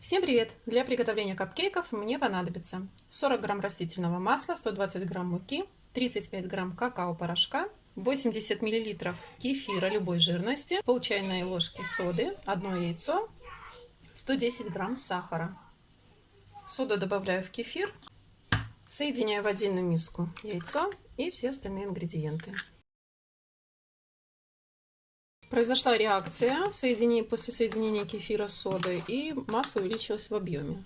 Всем привет! Для приготовления капкейков мне понадобится 40 грамм растительного масла, 120 грамм муки, 35 грамм какао-порошка, 80 миллилитров кефира любой жирности, пол чайной ложки соды, одно яйцо, 110 грамм сахара. Соду добавляю в кефир, соединяю в отдельную миску яйцо и все остальные ингредиенты. Произошла реакция соединения, после соединения кефира с содой, и масса увеличилась в объеме.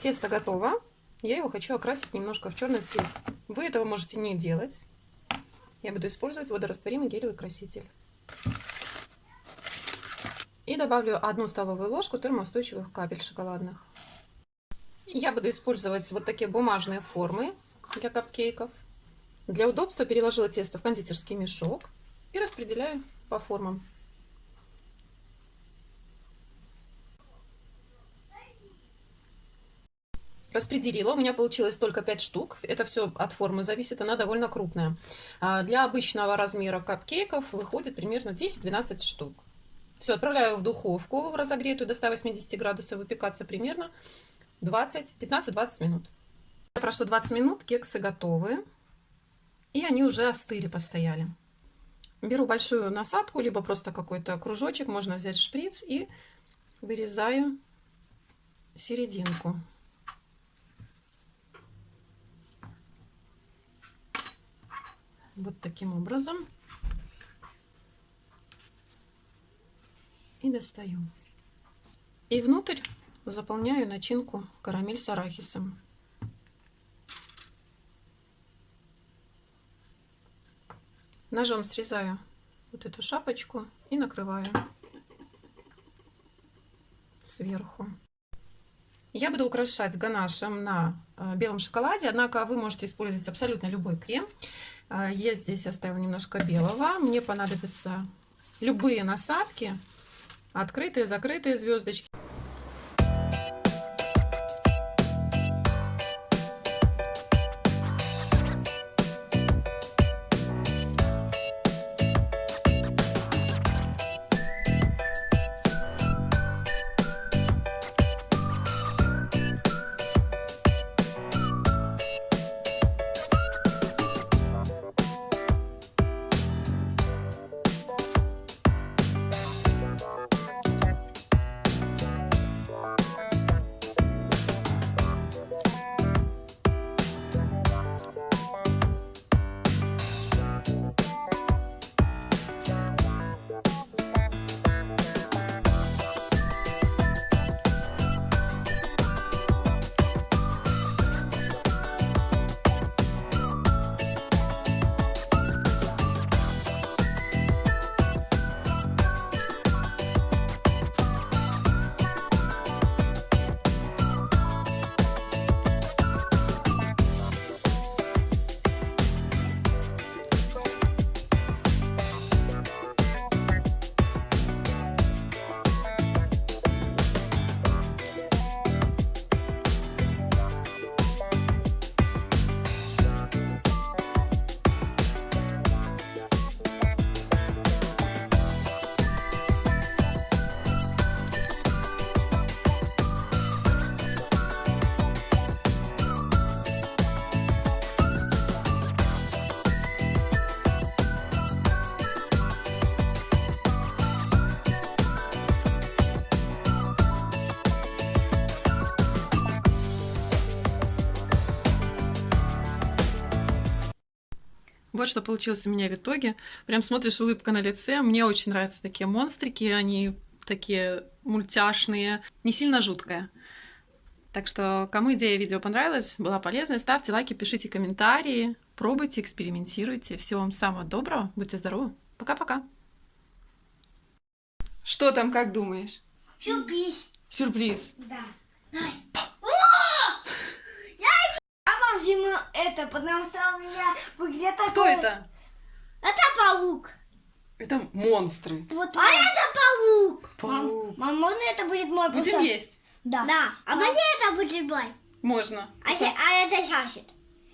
Тесто готово. Я его хочу окрасить немножко в черный цвет. Вы этого можете не делать. Я буду использовать водорастворимый гелевый краситель. И добавлю одну столовую ложку термоустойчивых капель шоколадных. Я буду использовать вот такие бумажные формы для капкейков. Для удобства переложила тесто в кондитерский мешок и распределяю по формам. Распределила, у меня получилось только 5 штук. Это все от формы зависит, она довольно крупная. А для обычного размера капкейков выходит примерно 10-12 штук. Все, отправляю в духовку разогретую до 180 градусов, выпекаться примерно 15-20 минут. Прошло 20 минут, кексы готовы. И они уже остыли, постояли. Беру большую насадку, либо просто какой-то кружочек. Можно взять шприц и вырезаю серединку. Вот таким образом. И достаю. И внутрь заполняю начинку карамель с арахисом. Ножом срезаю вот эту шапочку и накрываю сверху. Я буду украшать ганашем на э, белом шоколаде, однако вы можете использовать абсолютно любой крем. Э, я здесь оставила немножко белого. Мне понадобятся любые насадки, открытые, закрытые звездочки. Вот что получилось у меня в итоге. Прям смотришь, улыбка на лице. Мне очень нравятся такие монстрики. Они такие мультяшные. Не сильно жуткая. Так что, кому идея видео понравилась, была полезной, ставьте лайки, пишите комментарии, пробуйте, экспериментируйте. Всего вам самого доброго, будьте здоровы. Пока-пока. Что там, как думаешь? Сюрприз. Сюрприз. Да. Ему это, потому что у меня в игре такой... Кто это? Это паук. Это монстры. Вот, а мам. это паук. Паук. Мам, можно это будет мой? Будем просто... есть? Да. Да. А можно это будет мой? Можно. А, это... а это Саша.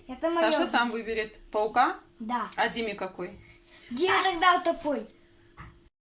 Это мое. Саша сам выберет паука? Да. А Диме какой? Где тогда такой?